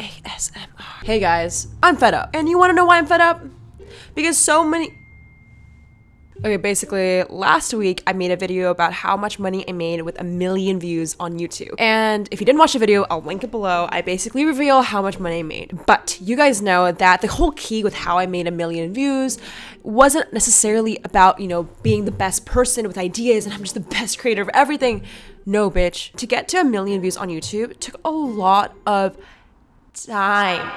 ASMR. Hey guys, I'm fed up. And you wanna know why I'm fed up? Because so many. Okay, basically, last week I made a video about how much money I made with a million views on YouTube. And if you didn't watch the video, I'll link it below. I basically reveal how much money I made. But you guys know that the whole key with how I made a million views wasn't necessarily about, you know, being the best person with ideas and I'm just the best creator of everything. No, bitch. To get to a million views on YouTube took a lot of time.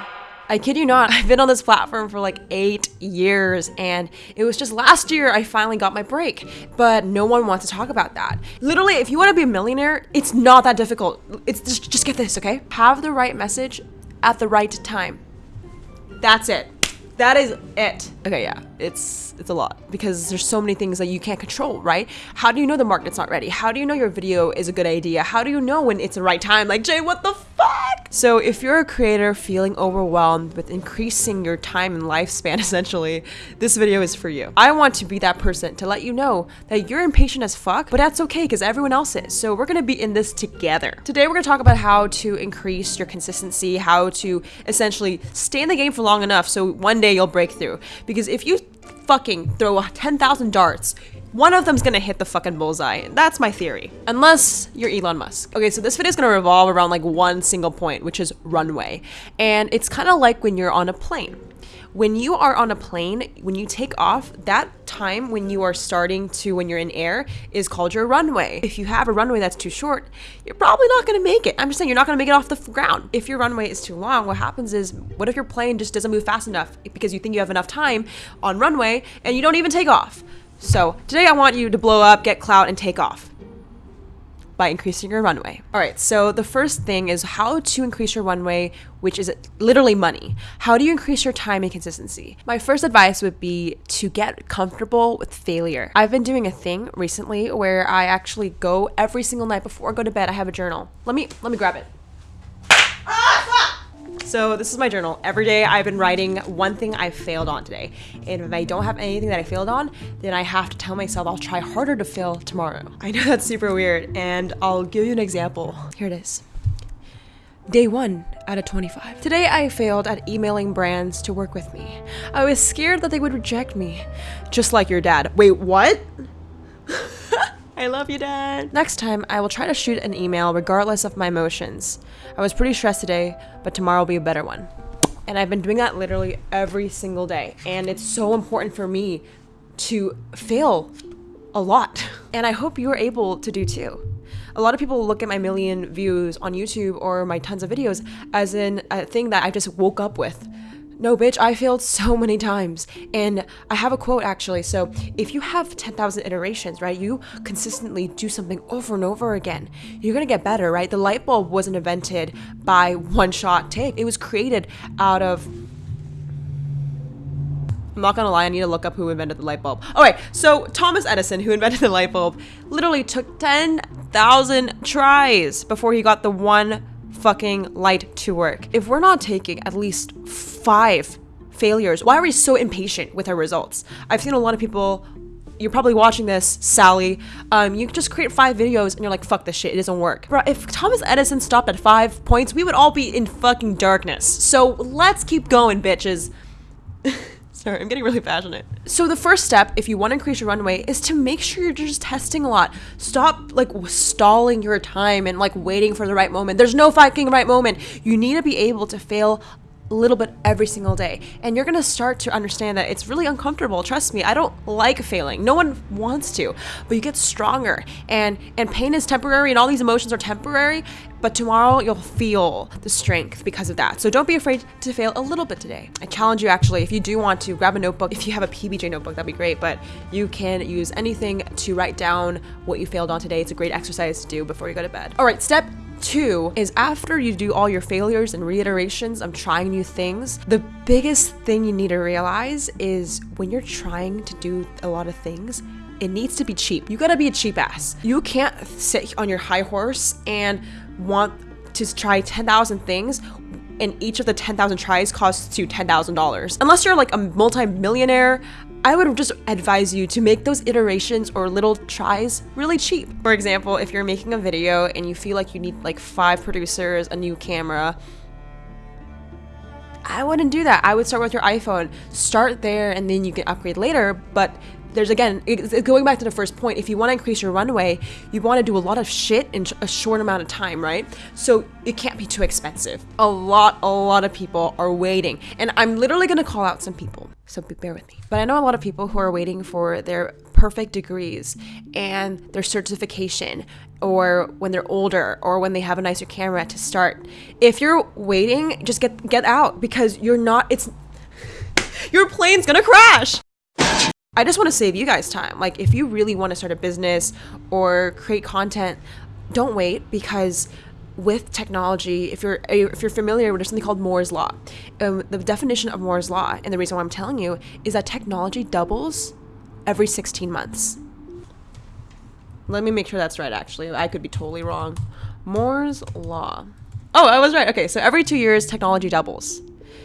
I kid you not, I've been on this platform for like eight years, and it was just last year I finally got my break. But no one wants to talk about that. Literally, if you want to be a millionaire, it's not that difficult. It's just, just get this, okay? Have the right message at the right time. That's it. That is it. Okay, yeah, it's it's a lot because there's so many things that you can't control, right? How do you know the market's not ready? How do you know your video is a good idea? How do you know when it's the right time? Like, Jay, what the fuck? So if you're a creator feeling overwhelmed with increasing your time and lifespan, essentially, this video is for you. I want to be that person to let you know that you're impatient as fuck, but that's okay because everyone else is. So we're gonna be in this together. Today we're gonna talk about how to increase your consistency, how to essentially stay in the game for long enough so one day you'll break through. Because if you fucking throw 10,000 darts, one of them's gonna hit the fucking bullseye. That's my theory. Unless you're Elon Musk. Okay, so this video is gonna revolve around like one single point, which is runway. And it's kind of like when you're on a plane. When you are on a plane, when you take off, that time when you are starting to when you're in air is called your runway. If you have a runway that's too short, you're probably not going to make it. I'm just saying you're not going to make it off the ground. If your runway is too long, what happens is what if your plane just doesn't move fast enough because you think you have enough time on runway and you don't even take off. So today I want you to blow up, get clout, and take off by increasing your runway. All right, so the first thing is how to increase your runway, which is literally money. How do you increase your time and consistency? My first advice would be to get comfortable with failure. I've been doing a thing recently where I actually go every single night before I go to bed, I have a journal. Let me let me grab it. So this is my journal. Every day I've been writing one thing I failed on today. And if I don't have anything that I failed on, then I have to tell myself I'll try harder to fail tomorrow. I know that's super weird and I'll give you an example. Here it is. Day 1 out of 25. Today I failed at emailing brands to work with me. I was scared that they would reject me. Just like your dad. Wait, what? I love you, Dad. Next time, I will try to shoot an email regardless of my emotions. I was pretty stressed today, but tomorrow will be a better one. And I've been doing that literally every single day. And it's so important for me to fail a lot. And I hope you're able to do too. A lot of people look at my million views on YouTube or my tons of videos as in a thing that I just woke up with. No, bitch, I failed so many times. And I have a quote actually. So, if you have 10,000 iterations, right, you consistently do something over and over again, you're gonna get better, right? The light bulb wasn't invented by one shot take, it was created out of I'm not gonna lie, I need to look up who invented the light bulb. Alright, so Thomas Edison, who invented the light bulb, literally took 10,000 tries before he got the one fucking light to work. If we're not taking at least five failures, why are we so impatient with our results? I've seen a lot of people you're probably watching this, Sally. Um, you just create five videos and you're like, fuck this shit, it doesn't work. Bro, if Thomas Edison stopped at five points, we would all be in fucking darkness. So let's keep going, bitches. Sorry, I'm getting really passionate. So the first step, if you want to increase your runway, is to make sure you're just testing a lot. Stop like stalling your time and like waiting for the right moment. There's no fucking right moment. You need to be able to fail a little bit every single day. And you're gonna start to understand that it's really uncomfortable. Trust me, I don't like failing. No one wants to, but you get stronger. And and pain is temporary and all these emotions are temporary, but tomorrow you'll feel the strength because of that. So don't be afraid to fail a little bit today. I challenge you actually, if you do want to grab a notebook, if you have a PBJ notebook, that'd be great, but you can use anything to write down what you failed on today. It's a great exercise to do before you go to bed. All right, step Two is after you do all your failures and reiterations of trying new things, the biggest thing you need to realize is when you're trying to do a lot of things, it needs to be cheap. You gotta be a cheap ass. You can't sit on your high horse and want to try 10,000 things and each of the 10,000 tries costs you $10,000. Unless you're like a multi-millionaire, I would just advise you to make those iterations or little tries really cheap. For example, if you're making a video and you feel like you need like five producers, a new camera, I wouldn't do that. I would start with your iPhone. Start there and then you can upgrade later. But there's again, going back to the first point, if you want to increase your runway, you want to do a lot of shit in a short amount of time, right? So it can't be too expensive. A lot, a lot of people are waiting. And I'm literally going to call out some people. So bear with me. But I know a lot of people who are waiting for their perfect degrees and their certification or when they're older or when they have a nicer camera to start. If you're waiting, just get get out because you're not it's your plane's going to crash. I just want to save you guys time. Like, if you really want to start a business or create content, don't wait because with technology, if you're if you're familiar with something called Moore's law, um, the definition of Moore's law, and the reason why I'm telling you is that technology doubles every 16 months. Let me make sure that's right. Actually, I could be totally wrong. Moore's law. Oh, I was right. Okay, so every two years, technology doubles.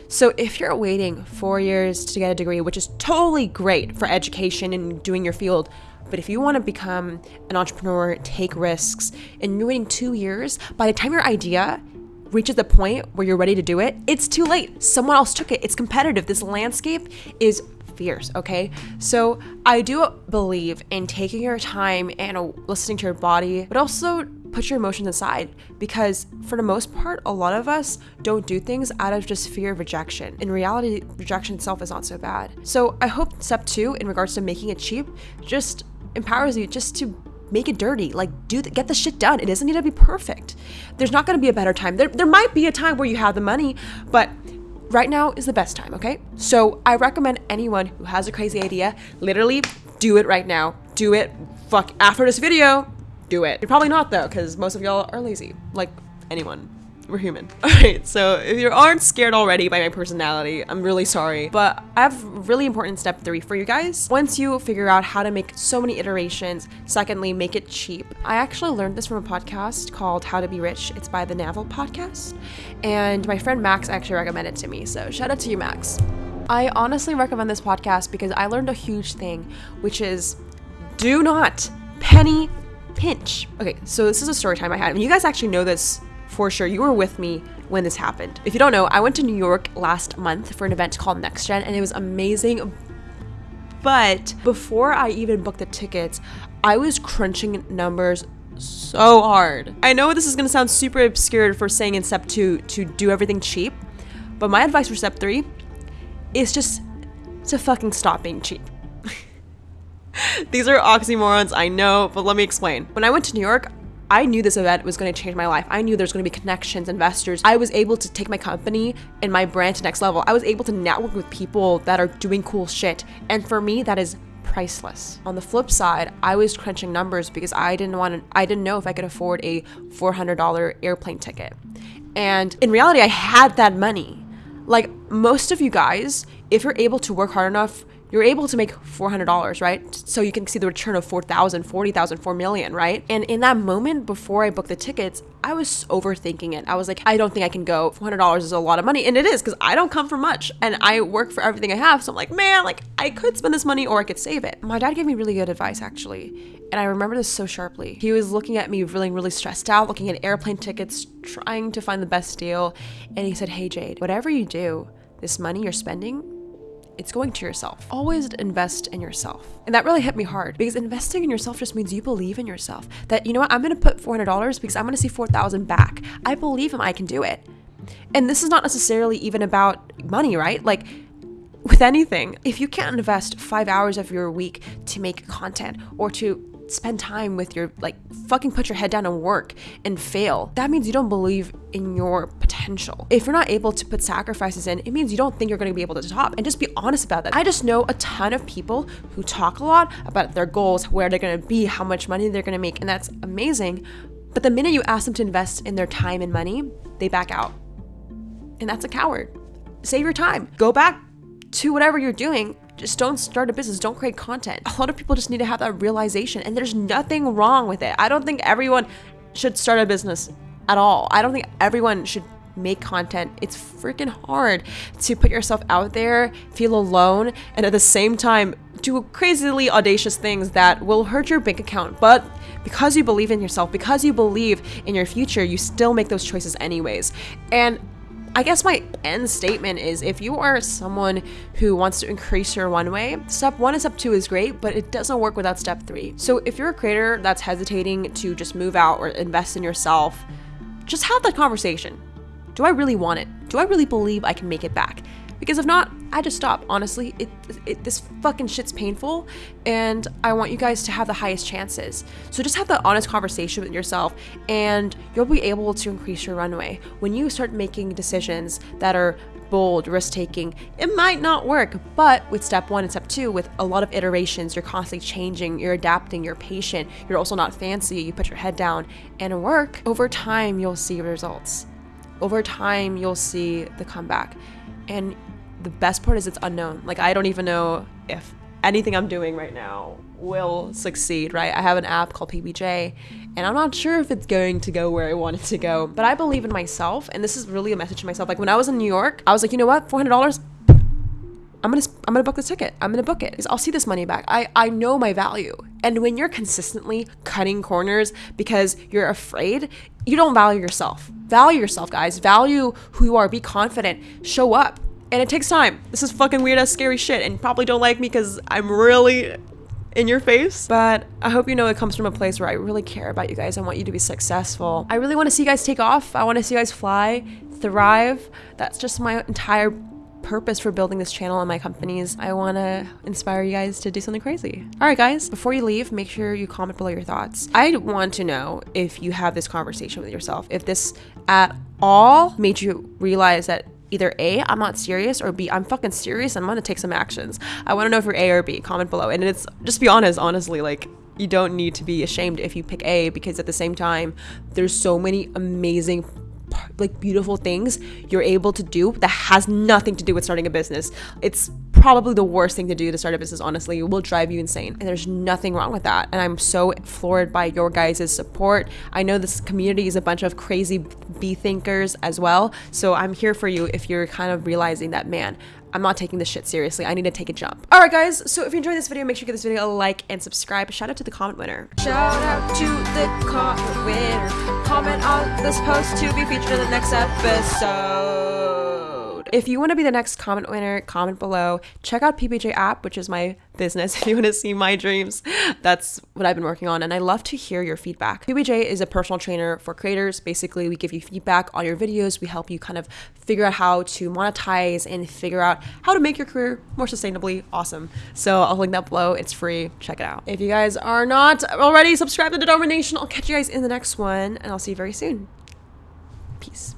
So if you're waiting four years to get a degree, which is totally great for education and doing your field, but if you want to become an entrepreneur, take risks, and you're waiting two years, by the time your idea reaches the point where you're ready to do it, it's too late. Someone else took it. It's competitive. This landscape is fierce, okay? So I do believe in taking your time and listening to your body, but also put your emotions aside because for the most part a lot of us don't do things out of just fear of rejection. In reality rejection itself is not so bad. So i hope step two in regards to making it cheap just empowers you just to make it dirty like do get the shit done. It doesn't need to be perfect. There's not going to be a better time. There, there might be a time where you have the money but right now is the best time okay? So i recommend anyone who has a crazy idea literally do it right now. Do it fuck after this video do it. You're probably not though, because most of y'all are lazy, like anyone. We're human. Alright, so if you aren't scared already by my personality, I'm really sorry. But I have really important step three for you guys. Once you figure out how to make so many iterations, secondly, make it cheap. I actually learned this from a podcast called How to Be Rich. It's by the Naval podcast. And my friend Max actually recommended it to me. So shout out to you, Max. I honestly recommend this podcast because I learned a huge thing, which is do not penny pinch. Okay, so this is a story time I had. And you guys actually know this for sure. You were with me when this happened. If you don't know, I went to New York last month for an event called Next Gen and it was amazing. But before I even booked the tickets, I was crunching numbers so hard. I know this is gonna sound super obscure for saying in step two to do everything cheap, but my advice for step three is just to fucking stop being cheap. These are oxymorons, I know, but let me explain. When I went to New York, I knew this event was going to change my life. I knew there's going to be connections, investors. I was able to take my company and my brand to next level. I was able to network with people that are doing cool shit. And for me, that is priceless. On the flip side, I was crunching numbers because I didn't want to I didn't know if I could afford a $400 airplane ticket. And in reality, I had that money. Like most of you guys, if you're able to work hard enough you're able to make $400, right? So you can see the return of 4,000, 40,000, 4 million, right? And in that moment before I booked the tickets, I was overthinking it. I was like, I don't think I can go. $400 is a lot of money. And it is because I don't come from much and I work for everything I have. So I'm like, man, like I could spend this money or I could save it. My dad gave me really good advice actually. And I remember this so sharply. He was looking at me feeling really stressed out, looking at airplane tickets, trying to find the best deal. And he said, Hey, Jade, whatever you do, this money you're spending, it's going to yourself. Always invest in yourself. And that really hit me hard because investing in yourself just means you believe in yourself. That, you know what, I'm gonna put $400 because I'm gonna see 4,000 back. I believe I can do it. And this is not necessarily even about money, right? Like, with anything, if you can't invest five hours of your week to make content or to spend time with your like fucking put your head down and work and fail. That means you don't believe in your potential. If you're not able to put sacrifices in it means you don't think you're going to be able to top. And just be honest about that. I just know a ton of people who talk a lot about their goals where they're going to be how much money they're going to make and that's amazing. But the minute you ask them to invest in their time and money they back out. And that's a coward. Save your time. Go back to whatever you're doing just don't start a business, don't create content. A lot of people just need to have that realization, and there's nothing wrong with it. I don't think everyone should start a business at all. I don't think everyone should make content. It's freaking hard to put yourself out there, feel alone, and at the same time do crazily audacious things that will hurt your bank account. But because you believe in yourself, because you believe in your future, you still make those choices anyways. And I guess my end statement is if you are someone who wants to increase your runway, step one and step two is great, but it doesn't work without step three. So if you're a creator that's hesitating to just move out or invest in yourself, just have that conversation. Do I really want it? Do I really believe I can make it back? Because if not, I just stop. Honestly, it, it this fucking shit's painful, and I want you guys to have the highest chances. So just have that honest conversation with yourself, and you'll be able to increase your runway. When you start making decisions that are bold, risk taking, it might not work. But with step one and step two, with a lot of iterations, you're constantly changing, you're adapting, you're patient, you're also not fancy, you put your head down and work. Over time, you'll see results. Over time, you'll see the comeback. And the best part is it's unknown. Like I don't even know if anything I'm doing right now will succeed, right? I have an app called PBJ and I'm not sure if it's going to go where I want it to go, but I believe in myself and this is really a message to myself. Like when I was in New York, I was like, you know what? $400 I'm gonna I'm gonna book the ticket. I'm gonna book it. I'll see this money back. I I know my value. And when you're consistently cutting corners because you're afraid, you don't value yourself. Value yourself, guys. Value who you are. Be confident. Show up. And it takes time. This is fucking weird ass scary shit and probably don't like me because I'm really in your face. But I hope you know it comes from a place where I really care about you guys. I want you to be successful. I really want to see you guys take off. I want to see you guys fly, thrive. That's just my entire purpose for building this channel and my companies. I want to inspire you guys to do something crazy. All right, guys, before you leave, make sure you comment below your thoughts. I want to know if you have this conversation with yourself, if this at all made you realize that either A, I'm not serious, or B, I'm fucking serious I'm gonna take some actions. I wanna know if you're A or B. Comment below. And it's just be honest, honestly, like you don't need to be ashamed if you pick A because at the same time, there's so many amazing like beautiful things you're able to do that has nothing to do with starting a business. It's probably the worst thing to do to start a business, honestly. It will drive you insane. And there's nothing wrong with that. And I'm so floored by your guys' support. I know this community is a bunch of crazy bee thinkers as well. So I'm here for you if you're kind of realizing that, man, I'm not taking this shit seriously. I need to take a jump. All right, guys. So if you enjoyed this video, make sure you give this video a like and subscribe. Shout out to the comment winner. Shout out to the comment winner. Comment on this post to be featured in the next episode. If you want to be the next comment winner, comment below. Check out PBJ app, which is my business. If you want to see my dreams, that's what I've been working on. And I love to hear your feedback. PBJ is a personal trainer for creators. Basically, we give you feedback on your videos. We help you kind of figure out how to monetize and figure out how to make your career more sustainably awesome. So I'll link that below. It's free. Check it out. If you guys are not already subscribed to the Domination, I'll catch you guys in the next one and I'll see you very soon. Peace.